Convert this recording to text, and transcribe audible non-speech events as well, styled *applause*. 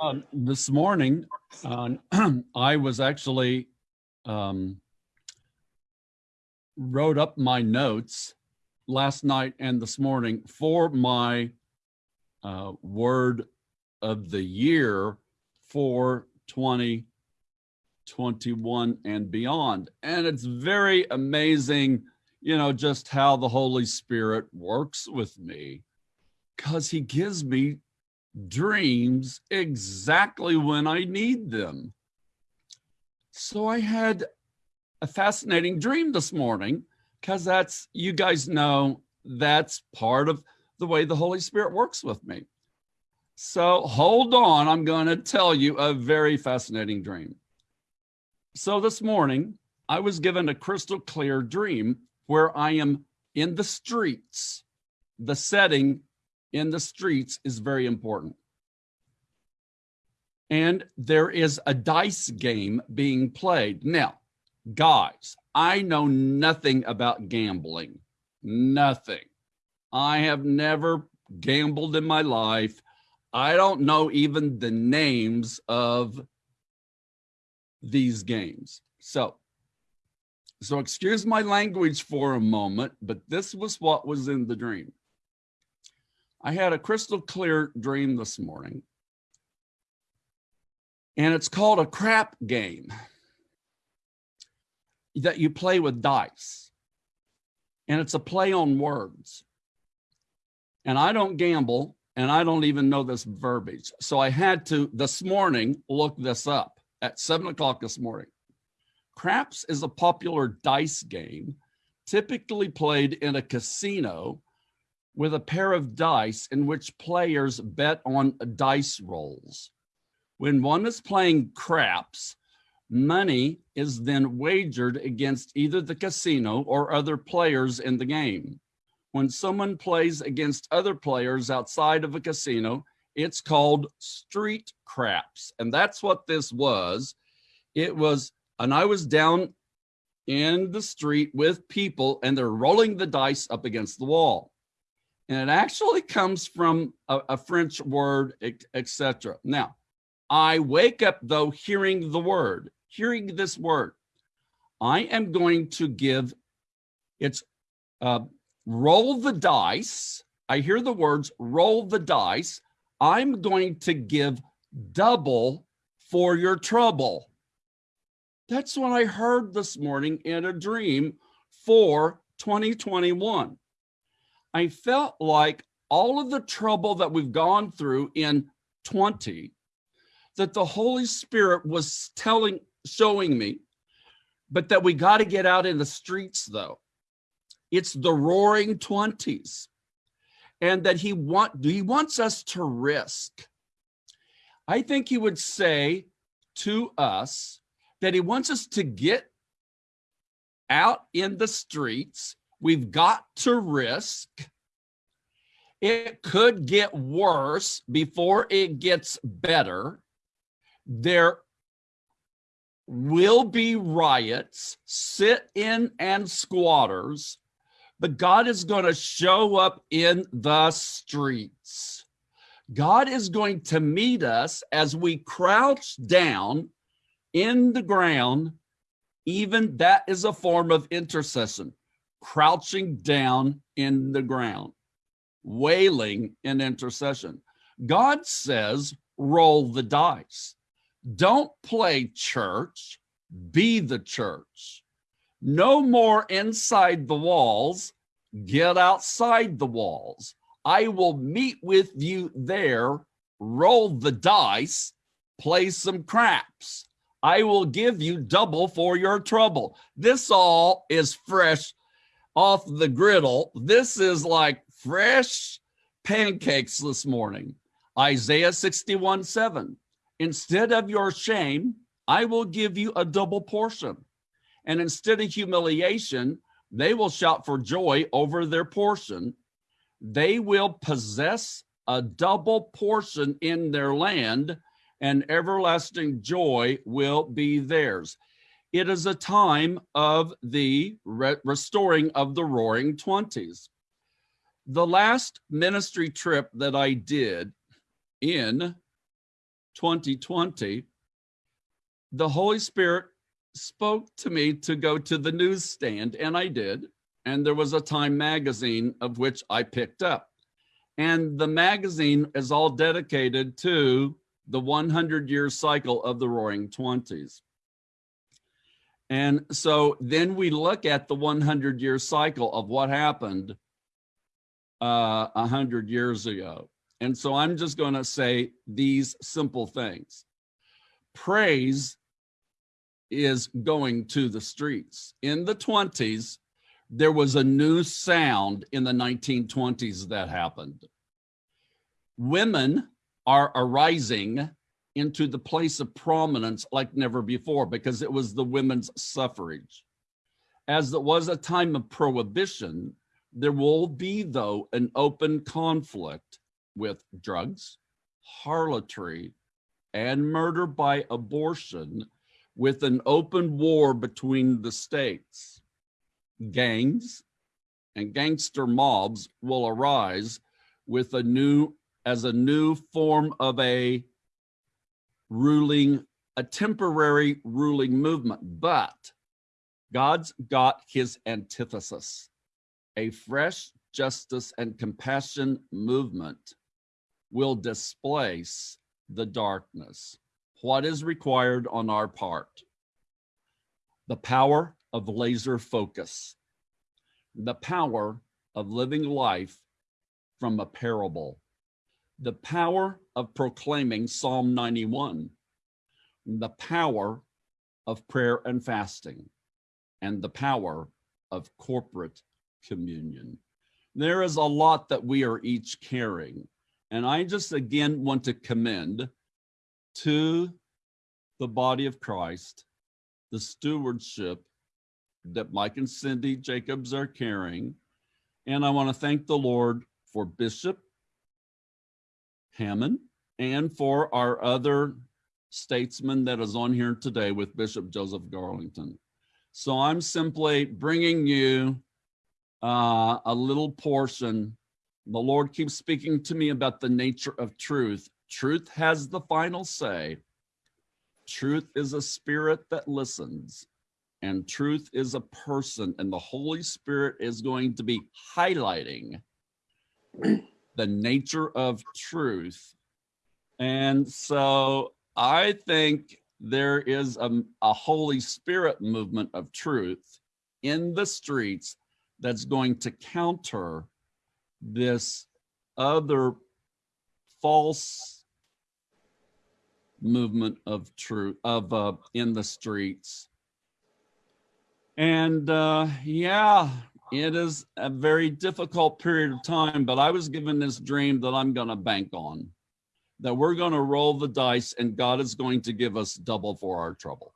Um, this morning, uh, *clears throat* I was actually um, wrote up my notes last night and this morning for my uh, word of the year for 2021 and beyond. And it's very amazing, you know, just how the Holy Spirit works with me because he gives me dreams exactly when I need them. So I had a fascinating dream this morning because that's, you guys know, that's part of the way the Holy Spirit works with me. So hold on, I'm going to tell you a very fascinating dream. So this morning, I was given a crystal clear dream where I am in the streets. The setting in the streets is very important. And there is a dice game being played. Now, guys, I know nothing about gambling, nothing. I have never gambled in my life. I don't know even the names of these games. So, so excuse my language for a moment, but this was what was in the dream. I had a crystal clear dream this morning and it's called a crap game that you play with dice. And it's a play on words. And I don't gamble and I don't even know this verbiage. So I had to this morning look this up at seven o'clock this morning. Craps is a popular dice game typically played in a casino with a pair of dice in which players bet on dice rolls. When one is playing craps, money is then wagered against either the casino or other players in the game. When someone plays against other players outside of a casino, it's called street craps. And that's what this was. It was, and I was down in the street with people and they're rolling the dice up against the wall and it actually comes from a, a French word, etc. Now, I wake up though hearing the word, hearing this word. I am going to give, it's uh, roll the dice. I hear the words roll the dice. I'm going to give double for your trouble. That's what I heard this morning in a dream for 2021. I felt like all of the trouble that we've gone through in 20, that the Holy Spirit was telling, showing me, but that we got to get out in the streets though. It's the roaring 20s and that he want he wants us to risk. I think he would say to us that he wants us to get out in the streets We've got to risk. It could get worse before it gets better. There will be riots, sit-in and squatters, but God is going to show up in the streets. God is going to meet us as we crouch down in the ground. Even that is a form of intercession crouching down in the ground, wailing in intercession. God says, roll the dice. Don't play church, be the church. No more inside the walls, get outside the walls. I will meet with you there, roll the dice, play some craps. I will give you double for your trouble. This all is fresh off the griddle. This is like fresh pancakes this morning. Isaiah 61, 7. Instead of your shame, I will give you a double portion. And instead of humiliation, they will shout for joy over their portion. They will possess a double portion in their land and everlasting joy will be theirs. It is a time of the re restoring of the roaring 20s. The last ministry trip that I did in 2020, the Holy Spirit spoke to me to go to the newsstand, and I did. And there was a Time magazine of which I picked up. And the magazine is all dedicated to the 100 year cycle of the Roaring Twenties. And so then we look at the 100 year cycle of what happened uh, 100 years ago. And so I'm just going to say these simple things. Praise is going to the streets. In the 20s, there was a new sound in the 1920s that happened. Women are arising into the place of prominence like never before because it was the women's suffrage. As it was a time of prohibition, there will be, though, an open conflict with drugs, harlotry, and murder by abortion with an open war between the states. Gangs and gangster mobs will arise with a new, as a new form of a ruling, a temporary ruling movement, but God's got his antithesis, a fresh justice and compassion movement will displace the darkness. What is required on our part? The power of laser focus, the power of living life from a parable, the power of proclaiming Psalm 91, the power of prayer and fasting, and the power of corporate communion. There is a lot that we are each carrying. And I just again want to commend to the body of Christ the stewardship that Mike and Cindy Jacobs are carrying. And I want to thank the Lord for Bishop Hamon and for our other statesman that is on here today with Bishop Joseph Garlington. So I'm simply bringing you uh, a little portion the Lord keeps speaking to me about the nature of truth. Truth has the final say. Truth is a spirit that listens and truth is a person and the Holy Spirit is going to be highlighting the nature of truth. And so I think there is a, a Holy Spirit movement of truth in the streets that's going to counter this other false movement of truth of uh, in the streets. And uh, yeah, it is a very difficult period of time, but I was given this dream that I'm going to bank on, that we're going to roll the dice and God is going to give us double for our trouble.